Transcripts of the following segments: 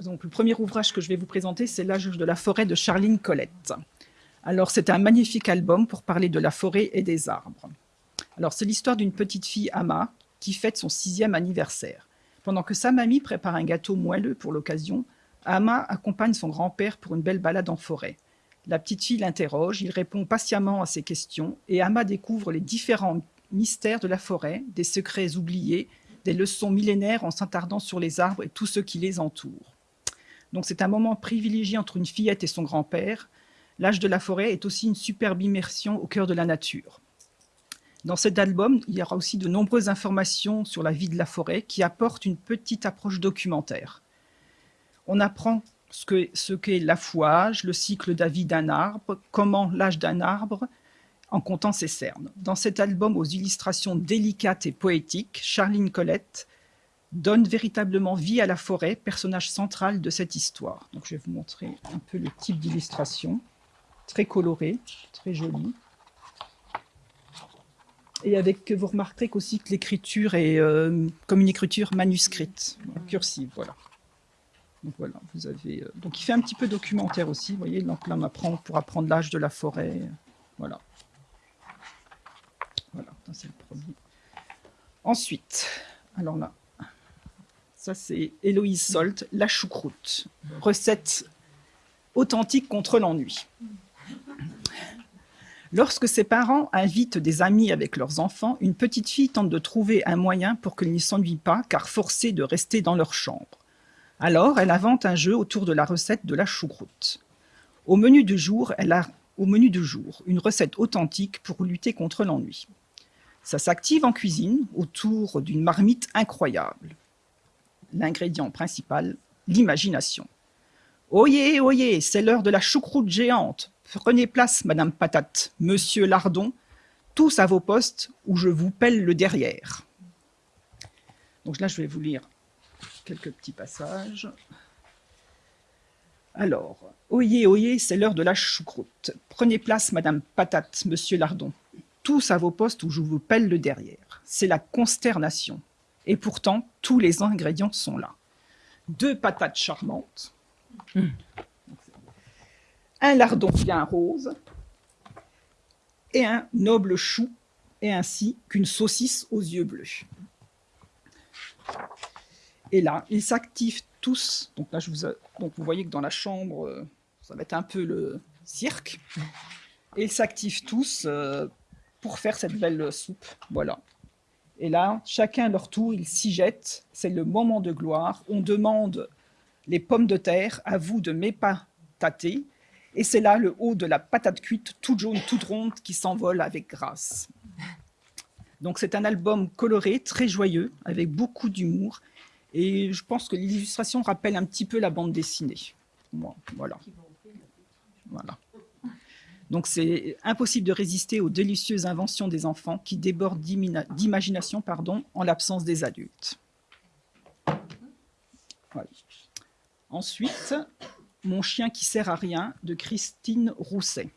Donc, le premier ouvrage que je vais vous présenter, c'est L'âge de la forêt de Charline Colette. Alors, c'est un magnifique album pour parler de la forêt et des arbres. Alors, c'est l'histoire d'une petite fille, Ama, qui fête son sixième anniversaire. Pendant que sa mamie prépare un gâteau moelleux pour l'occasion, Ama accompagne son grand-père pour une belle balade en forêt. La petite fille l'interroge, il répond patiemment à ses questions, et Ama découvre les différents mystères de la forêt, des secrets oubliés, des leçons millénaires en s'attardant sur les arbres et tous ceux qui les entourent. Donc c'est un moment privilégié entre une fillette et son grand-père. L'âge de la forêt est aussi une superbe immersion au cœur de la nature. Dans cet album, il y aura aussi de nombreuses informations sur la vie de la forêt qui apportent une petite approche documentaire. On apprend ce qu'est l'affouage, le cycle de vie d'un arbre, comment l'âge d'un arbre, en comptant ses cernes. Dans cet album aux illustrations délicates et poétiques, Charline Colette donne véritablement vie à la forêt, personnage central de cette histoire. Donc je vais vous montrer un peu le type d'illustration, très coloré, très joli. Et avec, vous remarquerez aussi que l'écriture est euh, comme une écriture manuscrite, cursive, voilà. Donc voilà, vous avez. Euh, donc il fait un petit peu documentaire aussi, vous voyez. Donc là, on apprend pour apprendre l'âge de la forêt, voilà. Voilà, c'est le premier. Ensuite, alors là, ça c'est Héloïse Solt, la choucroute, recette authentique contre l'ennui. Lorsque ses parents invitent des amis avec leurs enfants, une petite fille tente de trouver un moyen pour qu'elle ne s'ennuie pas, car forcée de rester dans leur chambre. Alors, elle invente un jeu autour de la recette de la choucroute. Au menu du jour, elle a au menu du jour une recette authentique pour lutter contre l'ennui. Ça s'active en cuisine autour d'une marmite incroyable. L'ingrédient principal, l'imagination. Oyez, oyez, c'est l'heure de la choucroute géante. Prenez place, Madame Patate, Monsieur Lardon, tous à vos postes où je vous pèle le derrière. Donc là, je vais vous lire quelques petits passages. Alors, oyez, oyez, c'est l'heure de la choucroute. Prenez place, Madame Patate, Monsieur Lardon, tous à vos postes où je vous pèle le derrière. C'est la consternation. Et pourtant, tous les ingrédients sont là. Deux patates charmantes, mmh un lardon bien rose et un noble chou, et ainsi qu'une saucisse aux yeux bleus. Et là, ils s'activent tous. Donc là, je vous, donc vous voyez que dans la chambre, euh, ça va être un peu le cirque. Et ils s'activent tous euh, pour faire cette belle soupe. Voilà. Et là, chacun leur tour, ils s'y jettent. C'est le moment de gloire. On demande les pommes de terre, à vous de tâter. Et c'est là le haut de la patate cuite, toute jaune, toute ronde, qui s'envole avec grâce. Donc c'est un album coloré, très joyeux, avec beaucoup d'humour. Et je pense que l'illustration rappelle un petit peu la bande dessinée. voilà. Voilà. Donc c'est impossible de résister aux délicieuses inventions des enfants qui débordent d'imagination en l'absence des adultes. Ensuite, mon chien qui sert à rien de Christine Rousset.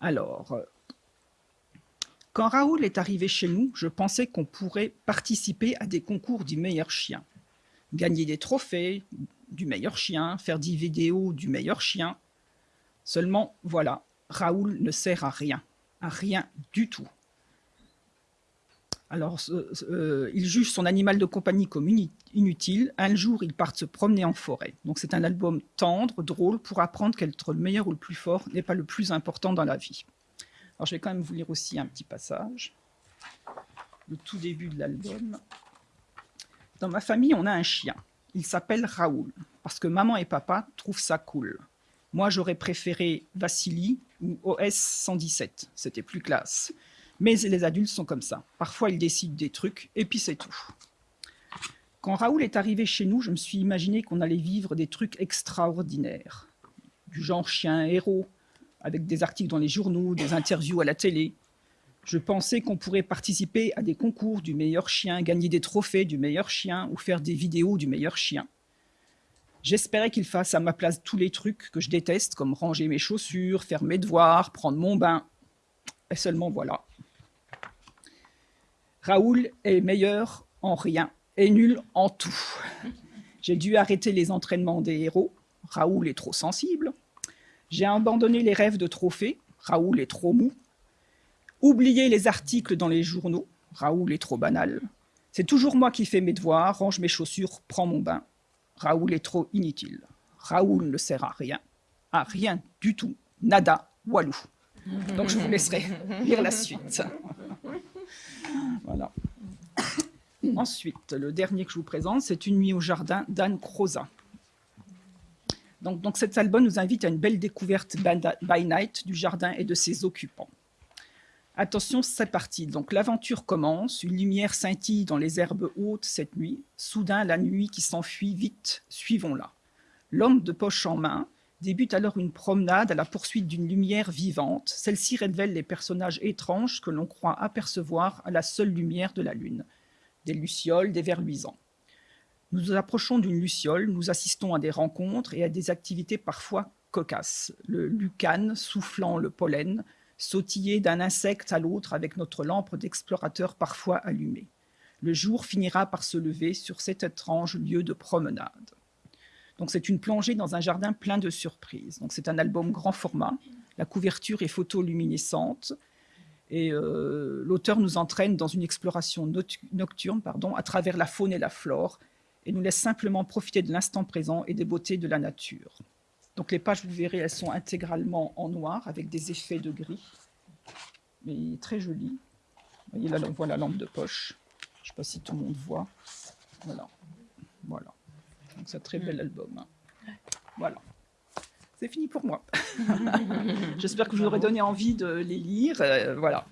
Alors, quand Raoul est arrivé chez nous, je pensais qu'on pourrait participer à des concours du meilleur chien. Gagner des trophées du meilleur chien, faire des vidéos du meilleur chien. Seulement, voilà, Raoul ne sert à rien, à rien du tout. Alors, euh, il juge son animal de compagnie comme inutile. Un jour, ils partent se promener en forêt. Donc, c'est un album tendre, drôle, pour apprendre qu'être le meilleur ou le plus fort n'est pas le plus important dans la vie. Alors, je vais quand même vous lire aussi un petit passage. Le tout début de l'album. Dans ma famille, on a un chien. Il s'appelle Raoul, parce que maman et papa trouvent ça cool. Moi, j'aurais préféré Vassili ou OS 117. C'était plus classe. Mais les adultes sont comme ça. Parfois, ils décident des trucs, et puis c'est tout. Quand Raoul est arrivé chez nous, je me suis imaginé qu'on allait vivre des trucs extraordinaires. Du genre chien héros, avec des articles dans les journaux, des interviews à la télé. Je pensais qu'on pourrait participer à des concours du meilleur chien, gagner des trophées du meilleur chien ou faire des vidéos du meilleur chien. J'espérais qu'il fasse à ma place tous les trucs que je déteste, comme ranger mes chaussures, faire mes devoirs, prendre mon bain. Et seulement voilà. Raoul est meilleur en rien et nul en tout. J'ai dû arrêter les entraînements des héros. Raoul est trop sensible. J'ai abandonné les rêves de trophées. Raoul est trop mou. Oublier les articles dans les journaux. Raoul est trop banal. C'est toujours moi qui fais mes devoirs, range mes chaussures, prends mon bain. Raoul est trop inutile. Raoul ne sert à rien. À rien du tout. Nada, walou. Donc je vous laisserai lire la suite. Voilà. Ensuite, le dernier que je vous présente, c'est Une nuit au jardin d'Anne Croza. Donc, donc cet album nous invite à une belle découverte by night du jardin et de ses occupants. Attention, c'est parti. Donc l'aventure commence, une lumière scintille dans les herbes hautes cette nuit. Soudain, la nuit qui s'enfuit vite, suivons-la. L'homme de poche en main débute alors une promenade à la poursuite d'une lumière vivante. Celle-ci révèle les personnages étranges que l'on croit apercevoir à la seule lumière de la lune. Des lucioles, des vers luisants. Nous nous approchons d'une luciole, nous assistons à des rencontres et à des activités parfois cocasses. Le lucane soufflant le pollen, sautiller d'un insecte à l'autre avec notre lampe d'explorateur parfois allumée. Le jour finira par se lever sur cet étrange lieu de promenade. Donc c'est une plongée dans un jardin plein de surprises. Donc c'est un album grand format. La couverture est photoluminescente et euh, l'auteur nous entraîne dans une exploration nocturne à travers la faune et la flore et nous laisse simplement profiter de l'instant présent et des beautés de la nature. Donc les pages, vous verrez, elles sont intégralement en noir avec des effets de gris. Mais très joli. Vous voyez là, on voit la lampe de poche. Je ne sais pas si tout le monde voit. Voilà. Voilà. Donc c'est un très bel album. Hein. Voilà. C'est fini pour moi. J'espère que je vous aurai donné envie de les lire. Euh, voilà.